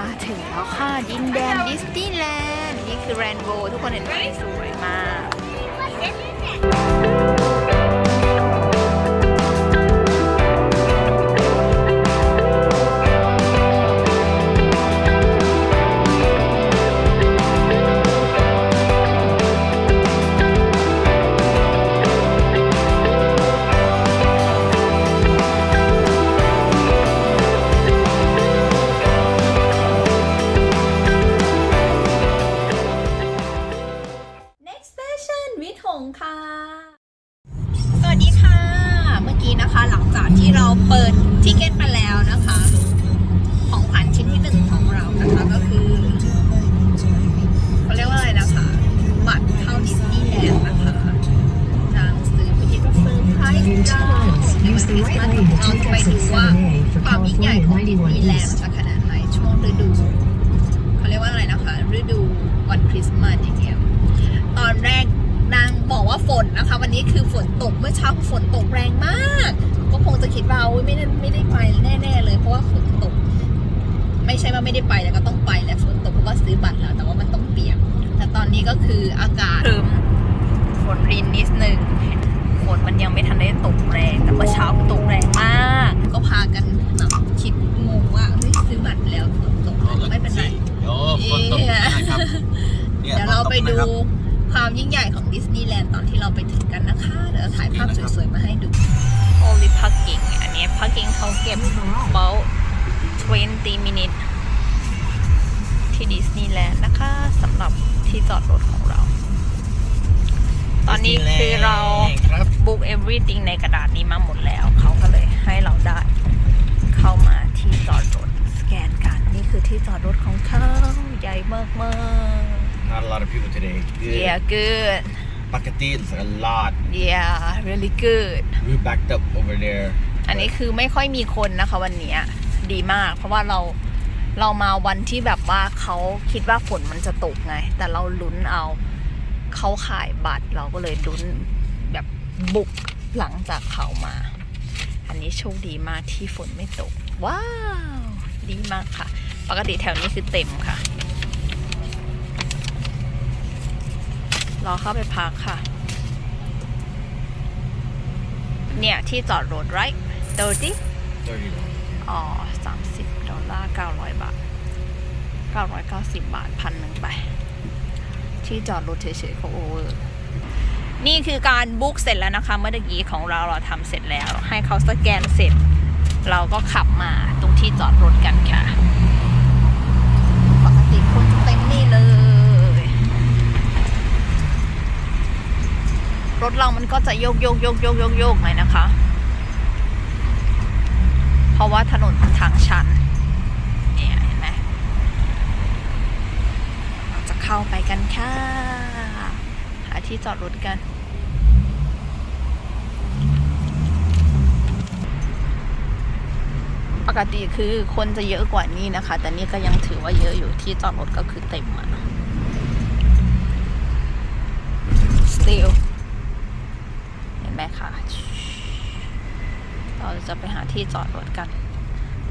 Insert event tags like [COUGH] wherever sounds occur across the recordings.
มาถึงแล้วค่ะดินแดน ดิสนีย์แลนด์นี่คือแรนโบทุกคนเห็นไหม สวยมากช้าฝนตกแรงมากก็คงจะคิดว่าไม่ได้ไม่ได้ไปแน่ๆเลย เพราะว่าฝนตก ไม่ใช่ว่าไม่ได้ไปแต่ก็ต้องไปแหละฝนตกเพราะว่าซื้อบัตรแล้วแต่ว่ามันต้องเปียกแต่ตอนนี้ก็คืออากาศรมฝนรินนิดนึงฝนมันยังไม่ทันได้ตกแรง แต่ว่าเช้าตกแรงมาก ก็พากันแบบคิดงงว่าซื้อบัตรแล้วฝนตกไม่เป็นไรฝนตกนะครับเดี๋ยวเราไปดูความยิ่งใหญ่ของดิสนีย์แลนด์ตอนที่เราไปถึงกันนะคะ เดี๋ยวถ่ายภาพสวยๆ มาให้ดู Only parking อันนี้ parking เขาเก็บ about 20 minutes ที่ดิสนีย์แลนด์นะคะสำหรับที่จอดรถของเรา ตอนนี้คือเราบุ๊ก everything ในกระดาษนี้มาหมดแล้ว เขาก็เลยให้เราได้เข้ามาที่จอดรถ สแกนกัน นี่คือที่จอดรถของเขาใหญ่มากๆ not a lot of people today. Good. Yeah, good. Pakati is a lot. Yeah, really good. We backed up over there. อันนี้คือไม่ค่อยมีคนนะคะ วันนี้ดีมาก เพราะว่าเราเรามาวันที่แบบว่าเขาคิดว่าฝนมันจะตกไง แต่เราลุ้นเอาเขาขายบัตรเราก็เลยลุ้นแบบบุกหลังจากเขามา อันนี้โชคดีมากที่ฝนไม่ตกว้าวดีมากค่ะ ปกติแถวนี้คือเต็มค่ะเราเข้าไปพักค่ะ เนี่ย ที่จอดรถไรต์ t 30 30อ๋อิบดอลลาร์เก้าร้อยบาทเเกก้้้ารอยาสิบาทพันหนึ่งไป ที่จอดรถเฉยๆเขาโอเวอร์นี่คือการบุ๊กเสร็จแล้วนะคะเมื่อกี้ของเราเราทำเสร็จแล้วให้เขาสแกนเสร็จ เราก็ขับมาตรงที่จอดรถกันค่ะ ปกติคนจะเต็มนี่เลยรถเรามันก็จะโยกโยกโยกโยกโยกโยกหมยนะคะ เพราะว่าถนนทางชันเนี่ยเห็นไหมเราจะเข้าไปกันค่ะ หาที่จอดรถกัน ปกติคือคนจะเยอะกว่านี้นะคะ แต่นี่ก็ยังถือว่าเยอะอยู่ที่จอดรถก็คือเต็มอะ still จะไปหาที่จอดรถกัน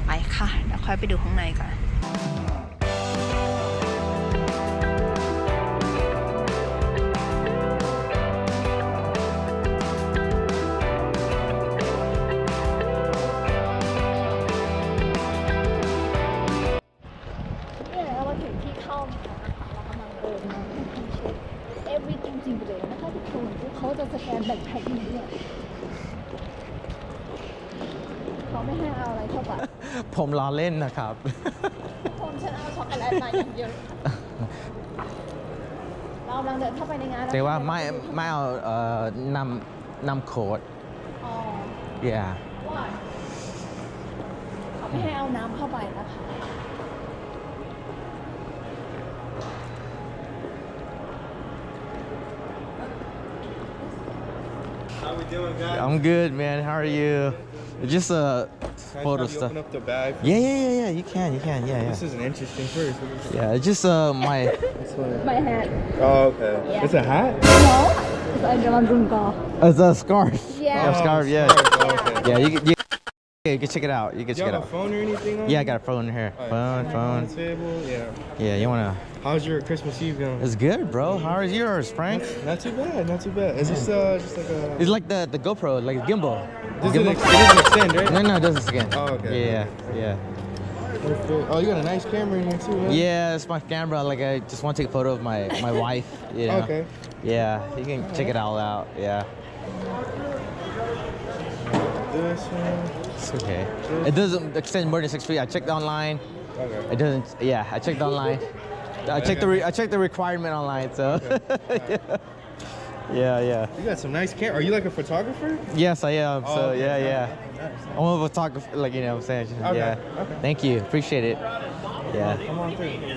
ไปค่ะเดี๋ยวค่อยไปดูข้างในกันล้อเล่นนะครับผมฉันเอาช็อกโกแลตมาอย่างเดียวเรากำลังเดินเข้าไปในงานแต่ว่าไม่ไม่เอานำนำโค้ดอ๋อ yeah I'm good, man. How are you? Just a uh, photo stuff. Open up the bag. Yeah, yeah, yeah, yeah. You can, you can. Yeah, yeah. This is an interesting first. Yeah, it's just uh my. [LAUGHS] my hat. Oh, okay. Yeah. It's a hat. No, it's a scarf. Yeah. Oh, scarf. Yeah. Oh, scarf. Oh, okay. Yeah, you, you yeah, you can check it out. You can check it out. phone or anything? On? Yeah, I got a phone here. Right. Phone, phone. Table, yeah. Yeah, you wanna. How's your Christmas Eve going? It's good, bro. How is yours, Frank? Not too bad. Not too bad. Is this uh, just like a? It's like the the GoPro, like a gimbal. This gimbal. It doesn't extend, right? No, no, it doesn't extend. Oh, okay. Yeah, okay. yeah. Oh, you got a nice camera in here too. Huh? Yeah, it's my camera. Like I just want to take a photo of my my [LAUGHS] wife. You know? Okay. Yeah, you can all check right. it all out. Yeah. This one okay. It doesn't extend more than six feet. I checked online. Okay. It doesn't. Yeah, I checked online. I checked the I checked the requirement online. So. Okay. [LAUGHS] yeah. Yeah, You got some nice camera. Are you like a photographer? Yes, I am. Oh, so okay. yeah, yeah. I'm a photographer, like you know what I'm saying. Okay. Yeah. Okay. Thank you. Appreciate it. Yeah. Come on through.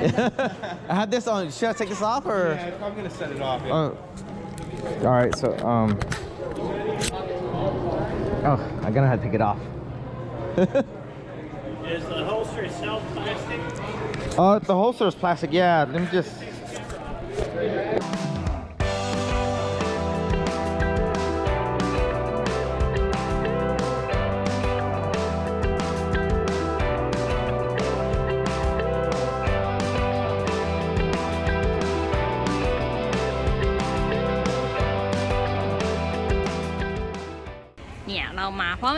[LAUGHS] I had this on. Should I take this off or? Yeah, I'm gonna set it off. Yeah. Oh. All right. So um. Oh, I'm gonna have to take it off. is the holster itself plastic? Uh, the holster is plastic, yeah. Let me just...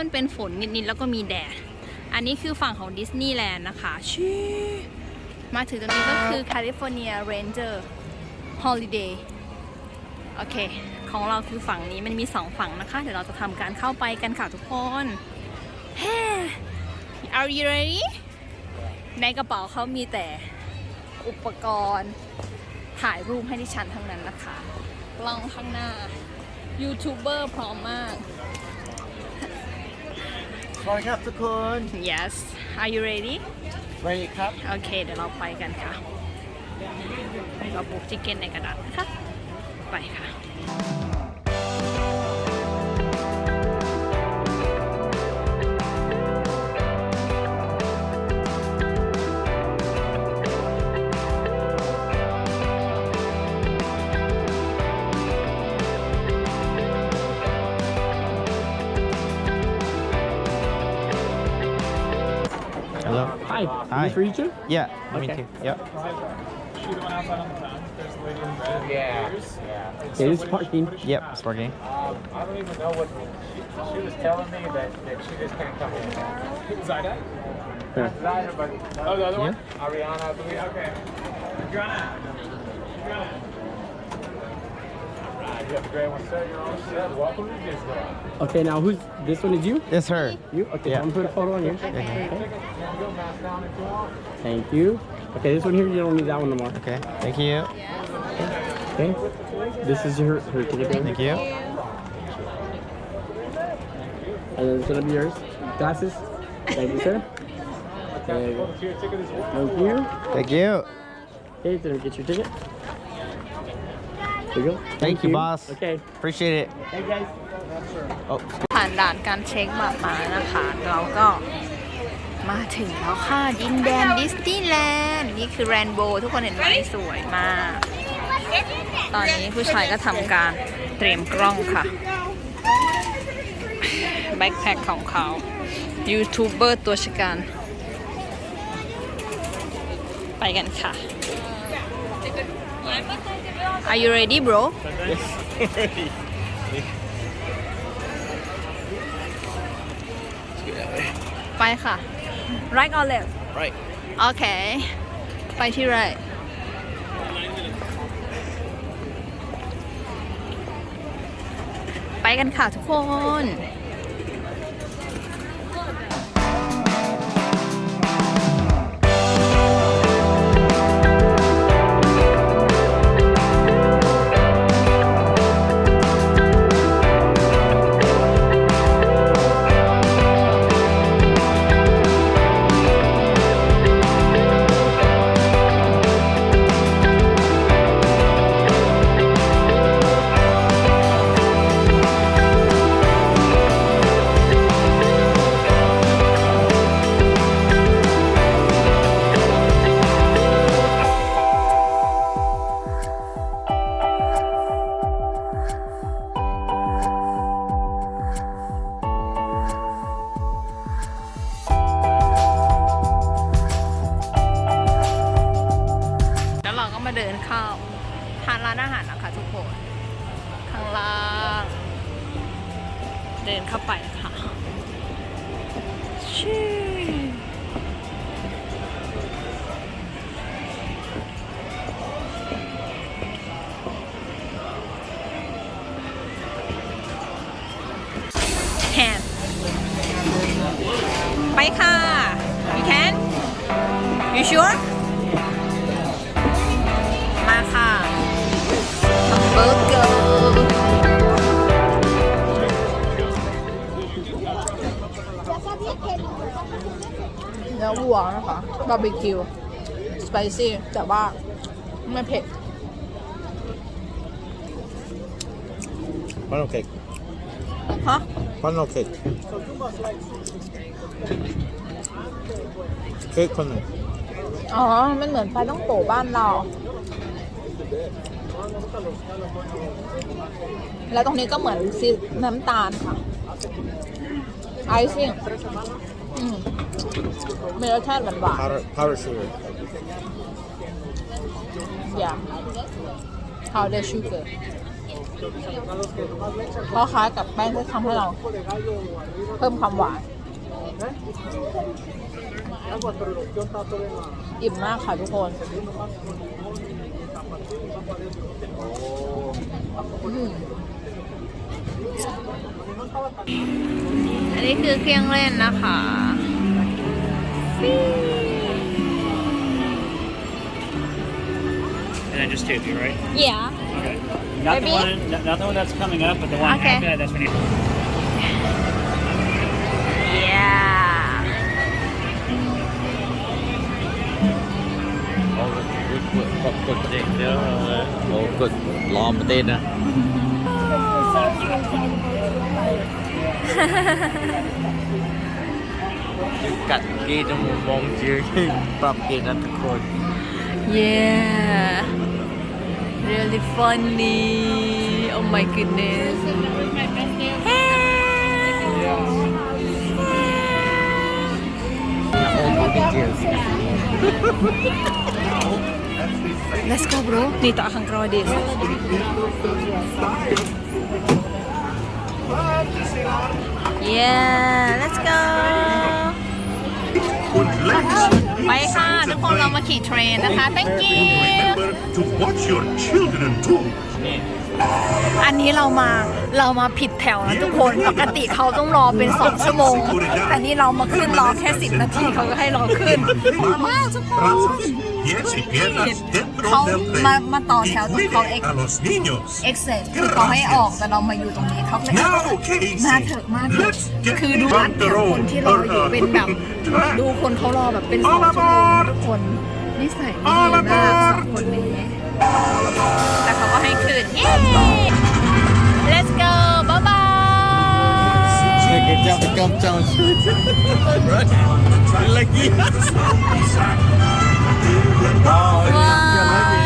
นเป็นฝนนิดๆแล้วก็มีแดด อันนี้คือฝั่งของดิสนีย์แลนด์นะคะชีมาถึงตรงนี้ก็คือ California Ranger Holiday โอเค ของเราคือฝั่งนี้มันมีสองฝั่งนะคะ เดี๋ยวเราจะทำการเข้าไปกันค่ะทุกคน Are you ready ในกระเป๋าเขามีแต่อุปกรณ์ ถ่ายรูปให้ดิฉันทั้งนั้นนะคะ ลองข้างหน้ายูทูบเบอร์พร้อมมากสรัสครับทุกคน yes are you ready ready ครับ โอเค เดี๋ยวเราไปกันค่ะเราบุกจิคเก้นในกระดาษนะคะไปค่ะ Hi. for you too? Yeah, okay. me too. Yep. Shoot them outside on the town. There's lady in red. Yeah. Yeah. It is parking. Yep, it's parking. Um, I don't even know what she, she was telling me that, that she just can't come in. Zyda? Yeah. Zyda, but. Oh, the other yeah. one? Ariana, I believe. Okay. Adriana. Okay, now who's this one? Is you? It's her. You? Okay, yeah. I'm gonna put a photo on you. Okay. okay. Thank you. Okay, this one here, you don't need that one no more. Okay, thank you. Okay, okay. this is her, her ticket. Thank you. And then it's gonna be yours. Glasses. Thank you, sir. Thank you. Thank you. Okay, then get your ticket. t h a n k Thank you, boss. Okay. Appreciate it. Hey guys. Oh. ผ่านด่านการเช็คบาตรมานะคะ เราก็มาถึงแล้วค่ะ ดินแดนดิสนีย์แลนด์นี่คือแรนโบทุกคนเห็นไหมสวยมาก ตอนนี้ผู้ชายก็ทำการเตรียมกล้องค่ะแบ็คแพคของเขา ยูทูบเบอร์ตัวชกันไปกันค่ะ Are you ready, bro? Yes, ไปค่ะ Right or left? Right. Okay. ไปที่ right. ไปกันค่ะทุกคน you sure มาค่ะฮัมเบอร์เกอร์เนื้อวัวนะคะบาร์บีคิว สไปซี่ แต่ว่าไม่เผ็ด f ันโอเคฮะ e ันโอเคเค้กคนหนึ่งอ๋อ มันเหมือนปลาต้องโกบ้านเรา แล้วตรงนี้ก็เหมือนซีน้ำตาลค่ะ ไอซิ่งมีรสชาติหวานหวาน powder sugar yeah powder sugar เพราะคล้ายกับแป้งที่ทำให้เรา เพิ่มความหวานอิ่มมากค่ะทุกคนอันนี้คือเครื่องเล่นนะคะ And I just taped you, right? Yeah. Okay. Not Maybe? the one, not, not the one that's coming up, but the one okay. after that. That's when you. Yeah. กดเด็กเด้อโอ้กดล้อมประเทศนะยืนกัดกี้จมูกมองจืดปรับเก่งกันทุกคน yeah really funny oh my goodness hey. Let's go bro. Dito akang c r o ด d ย d Yeah, let's go. ไปค่ะ ทุกคน เรามาขี่เทรนนะคะ thank you อันนี้เรามา เรามาผิดแถวนะ ทุกคนปกติเขาต้องรอเป็นสองชั่วโมงแต่นี่เรามาขึ้นรอแค่สิบนาที เขาก็ให้รอขึ้น มากทุกคนเขามามาต่อแถวตรงเขาเอ็กเอ็กเซสคือเขาให้ออก แต่เรามาอยู่ตรงนี้เขาเลยมาเถอะมาเถอะคือดูแถวคนที่ราอยู่เป็นแบบ ดูคนเขารอแบบเป็นสองชั่วโมงทุกคนนใสัดีมากคนนี้แต่เขาก็ให้คืนเย้ let's go bye bye เก็บเจ้าไปกำเจ้า Right. Like, yeah. 哇！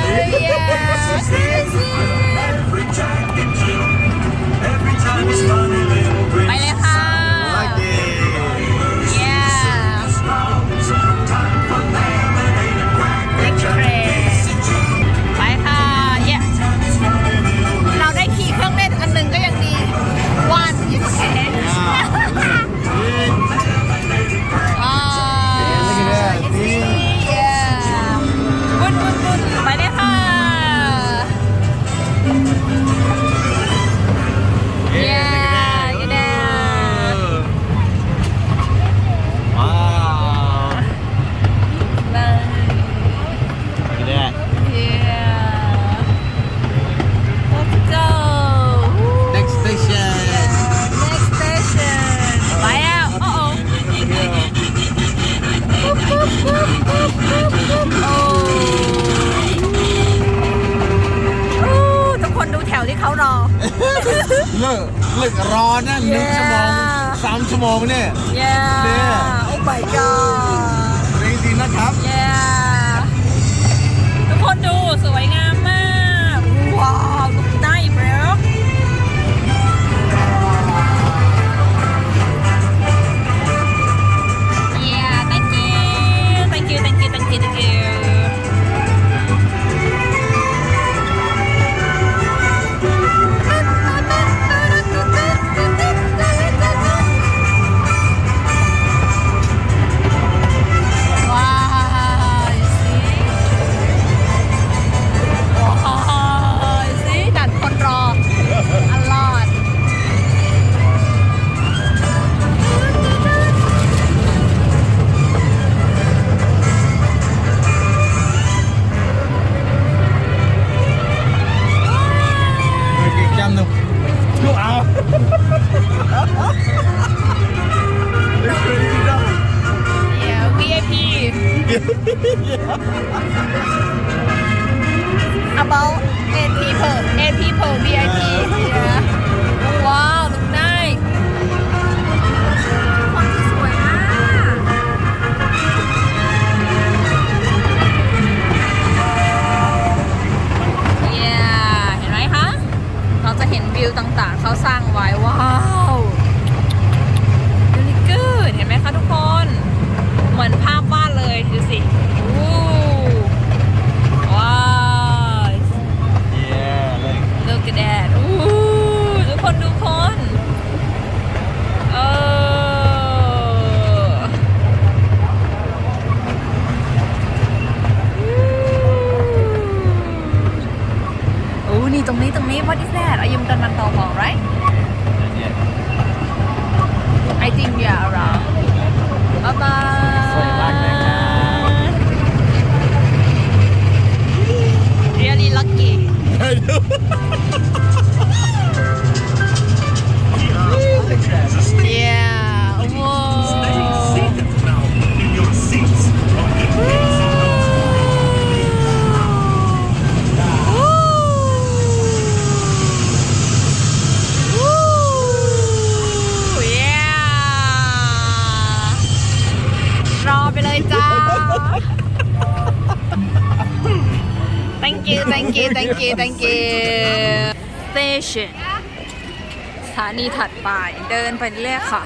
นีถัดไปเดินไปเรื่อยค่ะ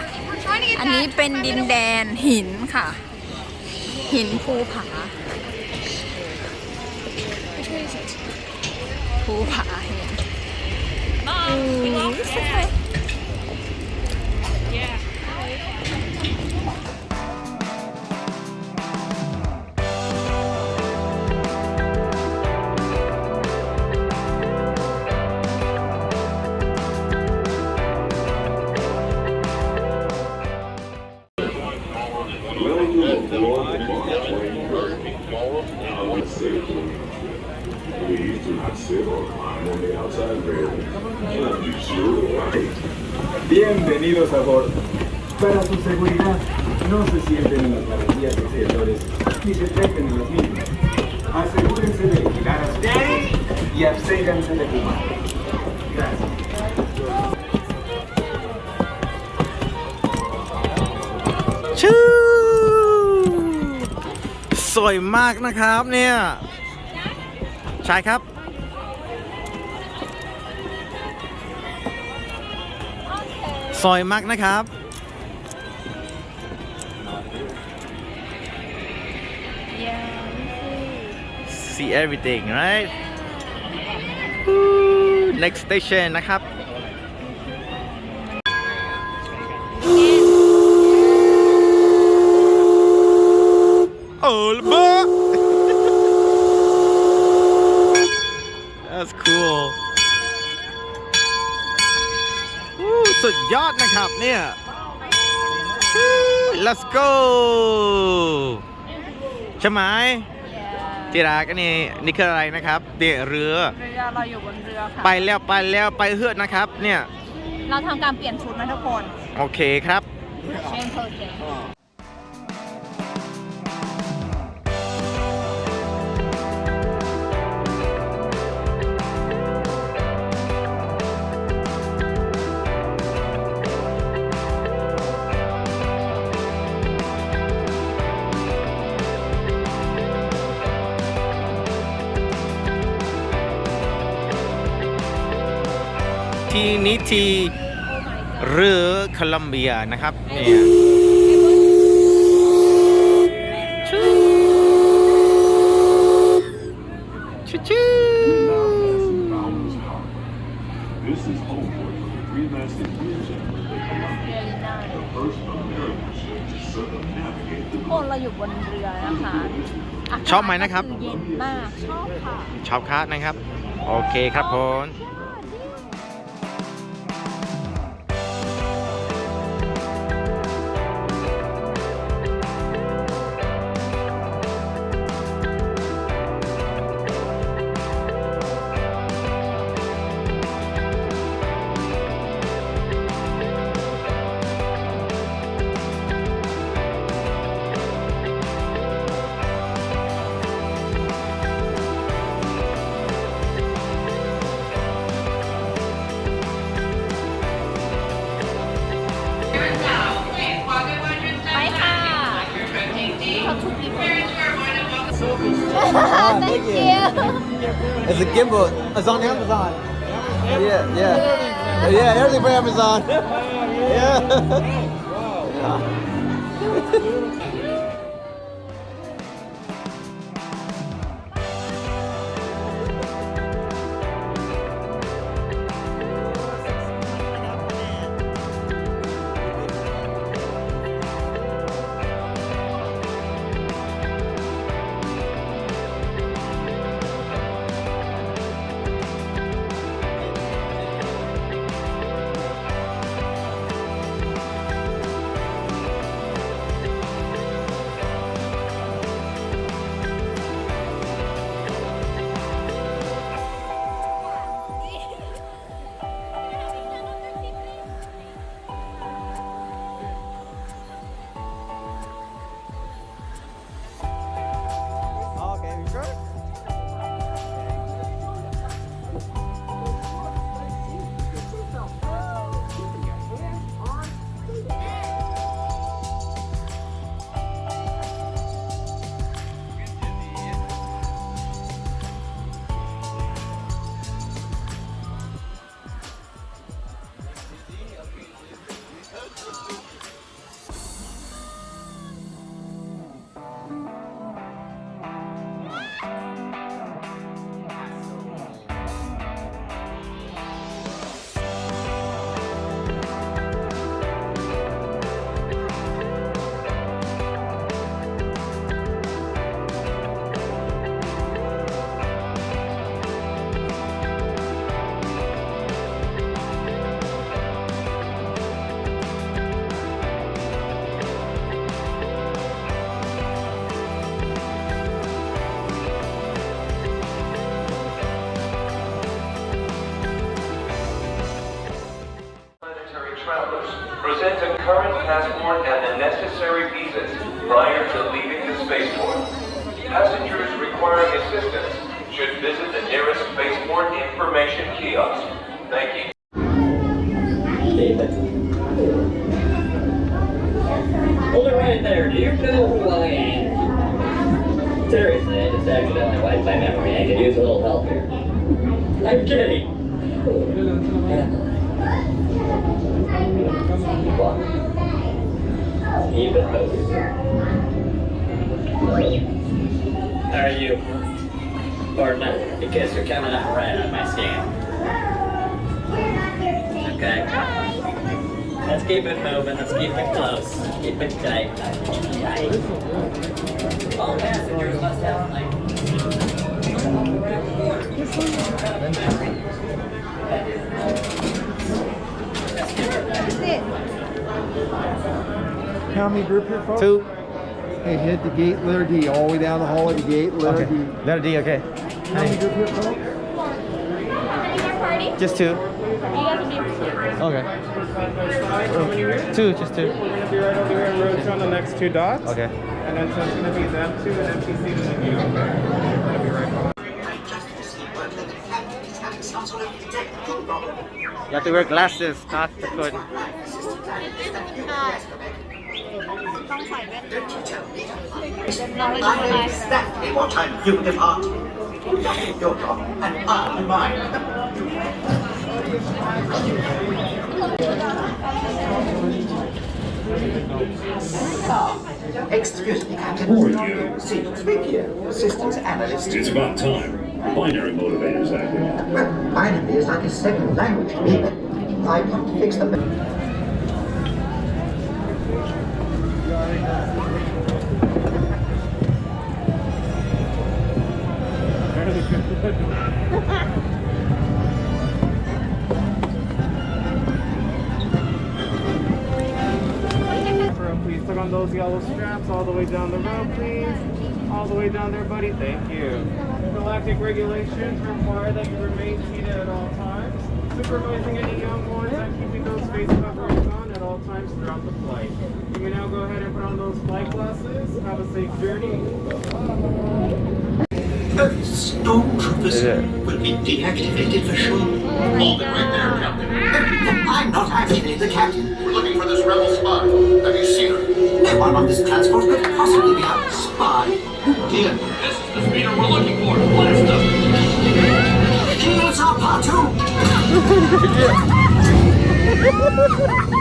อันนี้เป็นดินแดนหินค่ะ หินภูผาภูผาเห็นอู้สวย Bienvenidos a bordo. Para su seguridad, no se sienten en las barandillas exteriores ni se traten en las mismas. Asegúrense de vigilar a ustedes y absténganse de fumar. Gracias. ¡Chu! สวยมากนะครับเนี่ยใช่ครับซอยมักนะครับ see everything right next station นะครับ Oh, ดยอดนะครับเนี่ย let's go ใช่ไหมจีรากนี่นี่คืออะไรนะครับเดี๋ยเรือเรือเราอยู่บนเรือค่ะไปแล้วไปแล้วไป เฮือดนะครับเนี่ยเราทำการเปลี่ยนชุดนะทุกคนโอเคครับที่นิทีหรือคลัมเบียนะครับ เนี่ยชูชูคนเราอยู่บนเรือนะคะชอบไหมนะครับชอบค่ะชอบค่ะนะครับ โอเคครับผม thank, you. [LAUGHS] It's a gimbal. It's on Amazon. Yeah, yeah. Oh, yeah, everything for Amazon. [LAUGHS] yeah. [LAUGHS] passport and the necessary visas prior to leaving the spaceport. Passengers requiring assistance should visit the nearest spaceport information kiosk. Thank you. Hold it right there. Do you know who I am? Seriously, I just accidentally wiped my memory. I could use a little help here. I'm kidding. What? Even How are you? Or not, because you're coming up right on my scale. Okay. Let's keep it moving, let's keep it close. Keep it tight. Tight. All passengers must have like... That's it. How many group here, folks? Two. Okay, hit the gate, letter D, all the way down the hall of the gate, letter okay. D. Letter D, okay. How many group here, folks? Just two. Okay. Two, just two. We're going to be right over here in row two on the next two dots. Okay. And then so it's going to be them two and MTC and then you. to be right You have to wear glasses, not the hood. Don't you tell ต้องใส่แว่นตา I know exactly what time you depart. Your job and I mine. So, excuse me, Captain. Who are you? See, Vicky, systems analyst. It's about time. Binary motivators active. Well, binary is like a second language to me, but I to fix them please click on those yellow straps all the way down the road, please. All the way down there, buddy. Thank you. Galactic regulations require that you remain seated at all times. Supervising any young ones on keeping times throughout the flight. You may now go ahead and put on those flight glasses. Have a safe journey. Every stone crevice yeah. will be deactivated for sure. Hold it right there, Captain. I'm not actually the captain. We're looking for this rebel spy. Have you seen her? No one on this transport could possibly be a spy. Who did? This is the speeder we're looking for. Blast them! Here's our part two! [LAUGHS] [LAUGHS]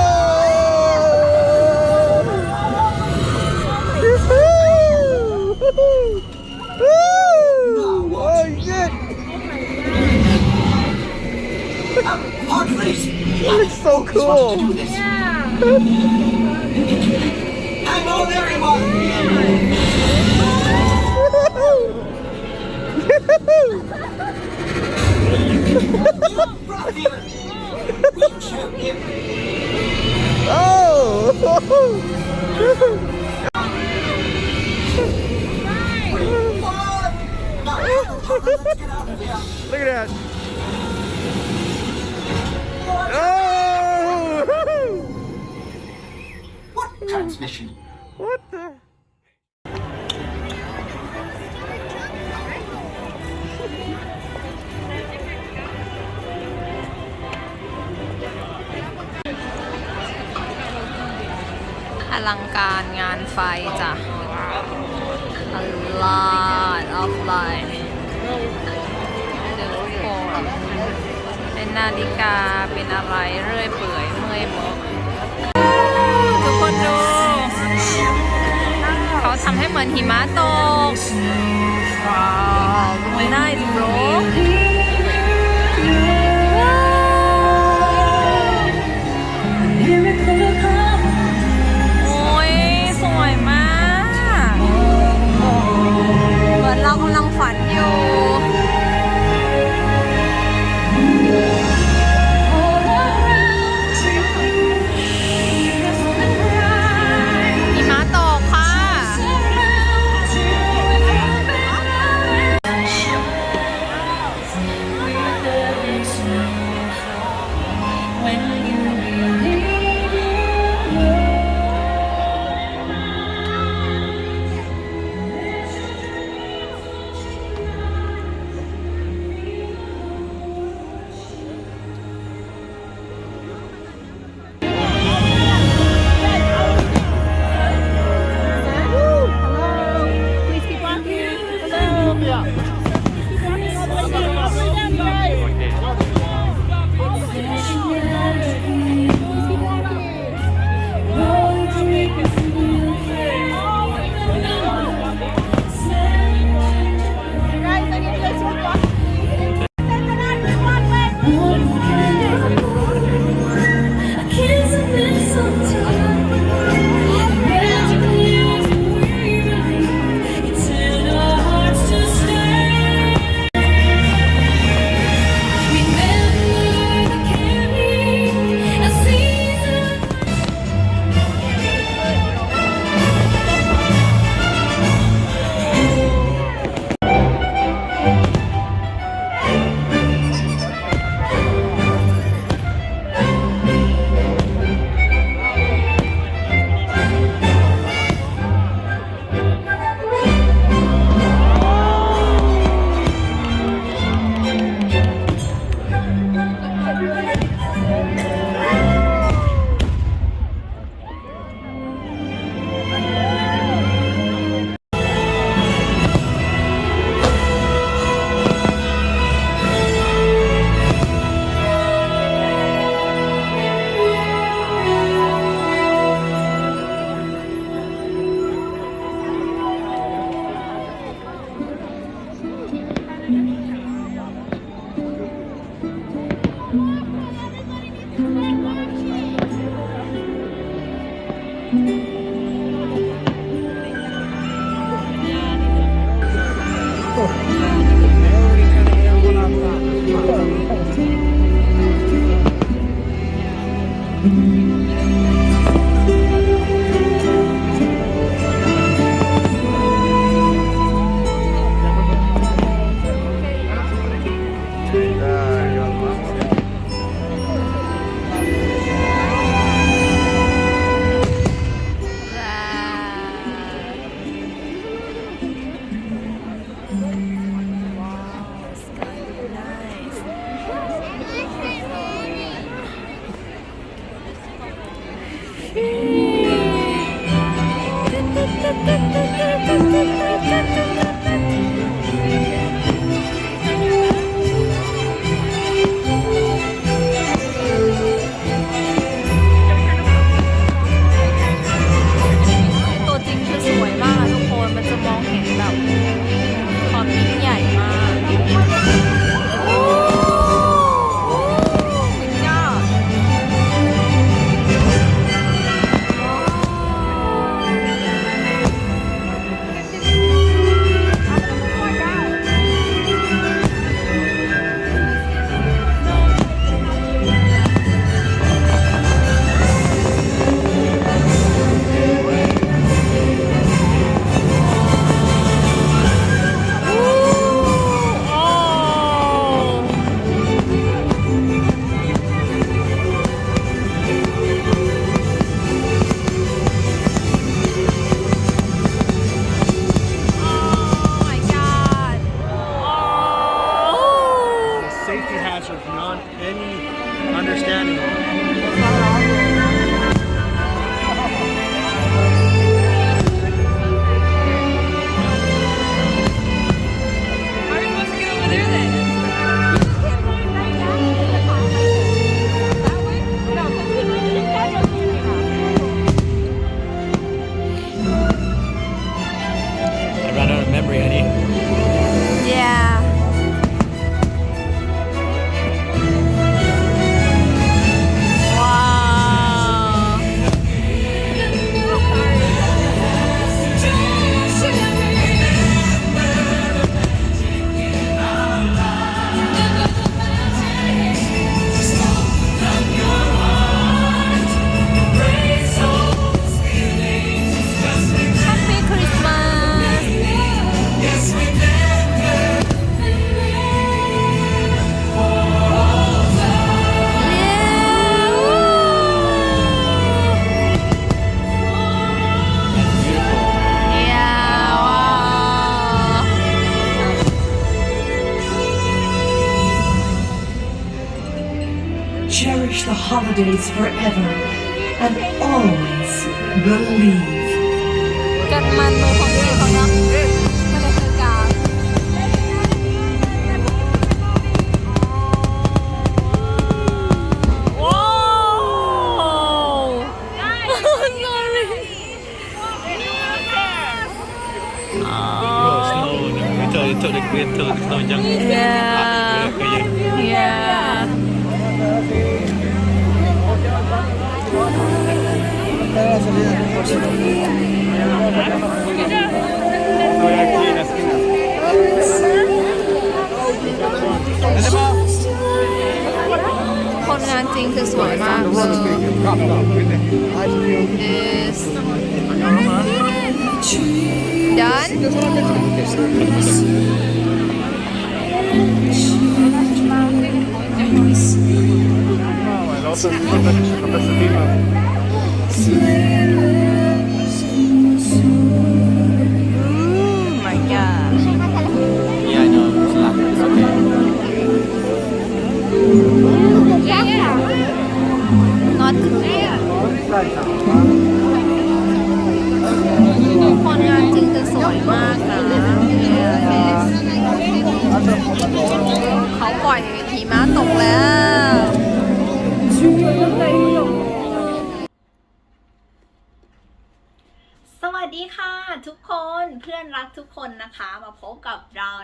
place. so cool. Yeah. I know everyone.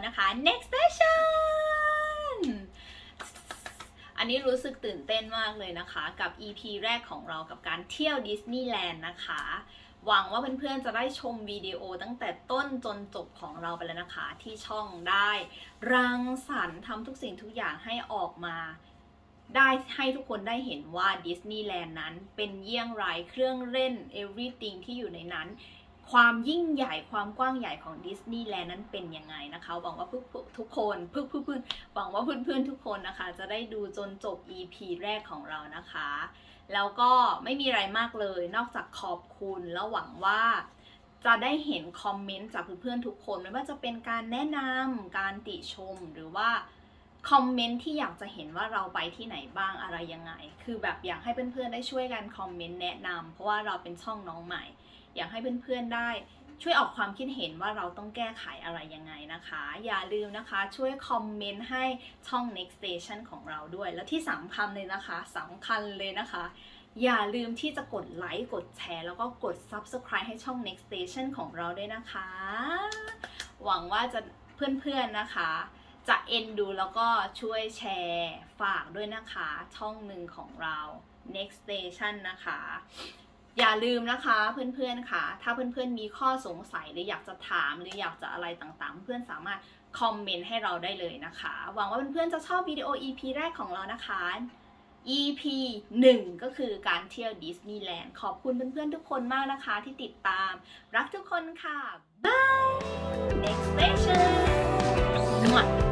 นะคะ next session อันนี้รู้สึกตื่นเต้นมากเลยนะคะ กับ EP แรกของเรากับการเที่ยวดิสนีย์แลนด์นะคะ หวังว่าเพื่อนๆจะได้ชมวิดีโอตั้งแต่ต้นจนจบของเราไปแล้วนะคะที่ช่องได้รังสรรค์ทำทุกสิ่งทุกอย่างให้ออกมา ได้ให้ทุกคนได้เห็นว่าดิสนีย์แลนด์นั้นเป็นเยี่ยงไรเครื่องเล่น everything ที่อยู่ในนั้นความยิ่งใหญ่ความกว้างใหญ่ของดิสนีย์แลนด์นั้นเป็นยังไงนะคะ หวังว่าทุกคนเพื่อนเพื่อนหวังว่าเพื่อนๆทุกคนนะคะ จะได้ดูจนจบ EP แรกของเรานะคะ แล้วก็ไม่มีอะไรมากเลย นอกจากขอบคุณ แล้วหวังว่าจะได้เห็นคอมเมนต์จากเพื่อนๆทุกคนไม่ว่าจะเป็นการแนะนำการติชมหรือว่าคอมเมนต์ที่อยากจะเห็นว่าเราไปที่ไหนบ้างอะไรยังไง คือแบบอยากให้เพื่อนๆได้ช่วยกันคอมเมนต์แนะนำเพราะว่าเราเป็นช่องน้องใหม่อยากให้เพื่อนๆได้ช่วยออกความคิดเห็นว่าเราต้องแก้ไขอะไรยังไงนะคะ อย่าลืมนะคะช่วยคอมเมนต์ให้ช่อง next station ของเราด้วย และที่สำคัญเลยนะคะสำคัญเลยนะคะ อย่าลืมที่จะกดไลค์กดแชร์แล้วก็กด subscribe ให้ช่อง next station ของเราด้วยนะคะ หวังว่าจะเพื่อนๆนะคะ จะเอ็นดูแล้วก็ช่วยแชร์ฝากด้วยนะคะช่องหนึ่งของเรา next station นะคะอย่าลืมนะคะเพื่อนๆค่ะ ถ้าเพื่อนๆมีข้อสงสัยหรืออยากจะถามหรืออยากจะอะไรต่างๆ เพื่อนสามารถคอมเมนต์ให้เราได้เลยนะคะ หวังว่าเพื่อนๆ จะชอบวิดีโอ EP แรกของเรานะคะ EP 1 ก็คือการเที่ยวดิสนีย์แลนด์ขอบคุณเพื่อนๆ ทุกคนมากนะคะ ที่ติดตาม รักทุกคนค่ะบาย next station หมด